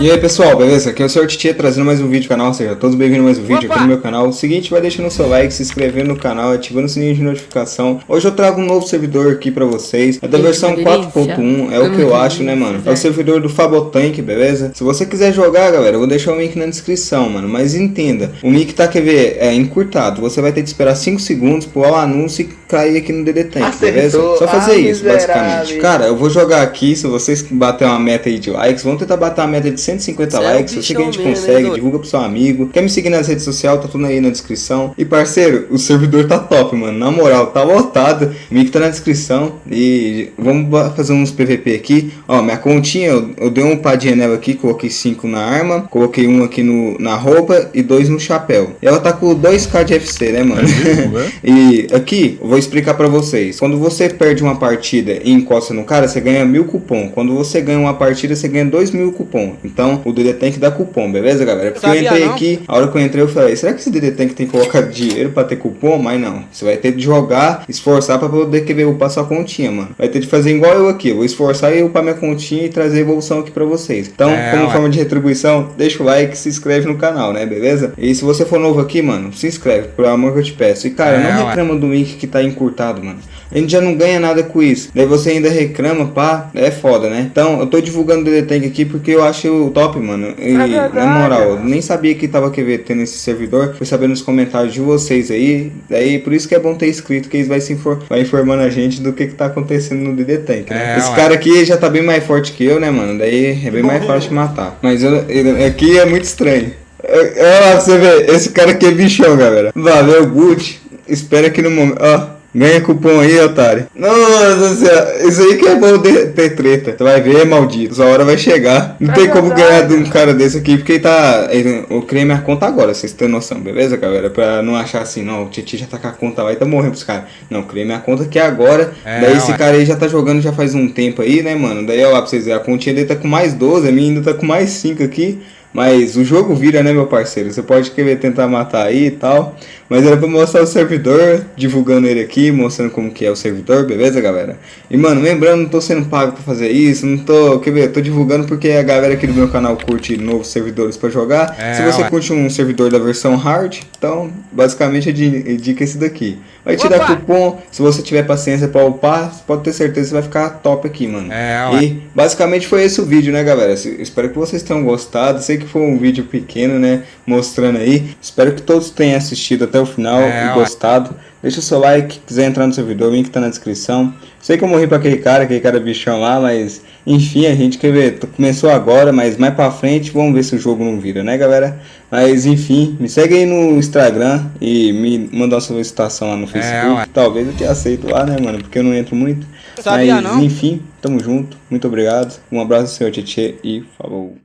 E aí pessoal, beleza? Aqui é o Sr. Titia trazendo mais um vídeo no canal, seja todos bem-vindos a mais um vídeo Opa! aqui no meu canal. O seguinte, vai deixando o seu like, se inscrevendo no canal, ativando o sininho de notificação. Hoje eu trago um novo servidor aqui pra vocês, é da Eita, versão que delícia. 4.1, é o que eu acho, né mano? É o ver. servidor do Fabotank, beleza? Se você quiser jogar, galera, eu vou deixar o link na descrição, mano. Mas entenda, o link tá, quer ver, é encurtado. Você vai ter que esperar 5 segundos pro anúncio e cair aqui no DD Tank, beleza? Só fazer Ah, isso, miserável. basicamente. Cara, eu vou jogar aqui, se vocês bater uma meta aí de likes, vamos tentar bater uma meta de 150 Cê é likes. Eu sei que a gente consegue, doido? divulga pro seu amigo. Quer me seguir nas redes sociais, tá tudo aí na descrição. E parceiro, o servidor tá top, mano. Na moral, tá lotado. O link tá na descrição. E vamos fazer uns PVP aqui. Ó, minha continha, eu, eu dei um padinha nela aqui, coloquei 5 na arma, coloquei um aqui no, na roupa e dois no chapéu. E ela tá com 2k de FC, né, mano? e aqui, eu vou explicar pra vocês. Quando você perde uma partida e encosta no cara, você ganha mil cupom. Quando você ganha uma partida, você ganha dois mil cupom. Então, o DD tem que dar cupom, beleza, galera? Porque eu Sabia entrei não? aqui, a hora que eu entrei, eu falei, será que esse DD tem que tem que colocar dinheiro pra ter cupom? Mas não. Você vai ter de jogar, esforçar pra poder querer upar sua continha, mano. Vai ter de fazer igual eu aqui. Eu vou esforçar e upar minha continha e trazer evolução aqui pra vocês. Então, É, como ué. forma de retribuição, deixa o like, se inscreve no canal, né? Beleza? E se você for novo aqui, mano, se inscreve, por amor que eu te peço. E cara, É, não ué. reclama do link que tá encurtado, mano. A gente já não ganha nada com isso. Daí você ainda reclama, pá, é foda, né? Então, eu tô divulgando o DD Tank aqui porque eu acho top, mano. E, É na moral, eu nem sabia que tava querendo tendo esse servidor. Fui saber nos comentários de vocês aí. Daí, por isso que é bom ter inscrito, que eles vai, se infor vai informando a gente do que que tá acontendo no DD Tank, né? É, Esse ué. cara aqui já tá bem mais forte que eu, né, mano? Daí é bem mais fácil de matar. Mas eu, ele- aqui é muito estranho. É, ó, você vê, esse cara aqui é bichão, galera. Valeu, Gucci. Espera aqui no momento. Ó. Ganha cupom aí, otário. Nossa senhora, isso aí que é bom de- ter treta. Tu vai ver, maldito. Sua hora vai chegar. Não É tem como verdade. ganhar de um cara desse aqui, porque ele tá. ele- eu criei minha conta agora, vocês têm noção, beleza, galera? Pra não achar assim, não, o Titi já tá com a conta lá e tá morrendo pros caras. Não, criei minha conta aqui agora. É, daí esse ué. cara aí já tá jogando já faz um tempo aí, né, mano? Daí, ó, lá pra vocês verem, a continha dele tá com mais 12, a minha ainda tá com mais 5 aqui. Mas o jogo vira, né, meu parceiro? Você pode querer tentar matar aí e tal. Mas era pra mostrar o servidor, divulgando ele aqui, mostrando como que é o servidor, beleza, galera? E, mano, lembrando, não tô sendo pago pra fazer isso, não tô, quer ver, tô divulgando porque a galera aqui do meu canal curte novos servidores pra jogar. É, Se você ué. curte um servidor da versão hard, então, basicamente, a di- a dica é esse daqui. Vai te dar Opa! cupom, se você tiver paciência pra upar, pode ter certeza que vai ficar top aqui, mano. É, ué. E basicamente foi esse o vídeo, né, galera? Espero que vocês tenham gostado. Sei que foi um vídeo pequeno, né? Mostrando aí. Espero que todos tenham assistido até o final É, e gostado. Deixa o seu like, quiser entrar no servidor, o link tá na descrição. Sei que eu morri pra aquele cara, aquele cara bichão lá, mas enfim, a gente quer ver. Começou agora, mas mais pra frente vamos ver se o jogo não vira, né, galera? Mas enfim, me segue aí no Instagram e me manda uma solicitação lá no Facebook. ué. Talvez eu te aceito lá, né, mano? Porque eu não entro muito. Sabia Mas não? enfim, tamo junto. Muito obrigado. Um abraço, senhor Tietê e falou.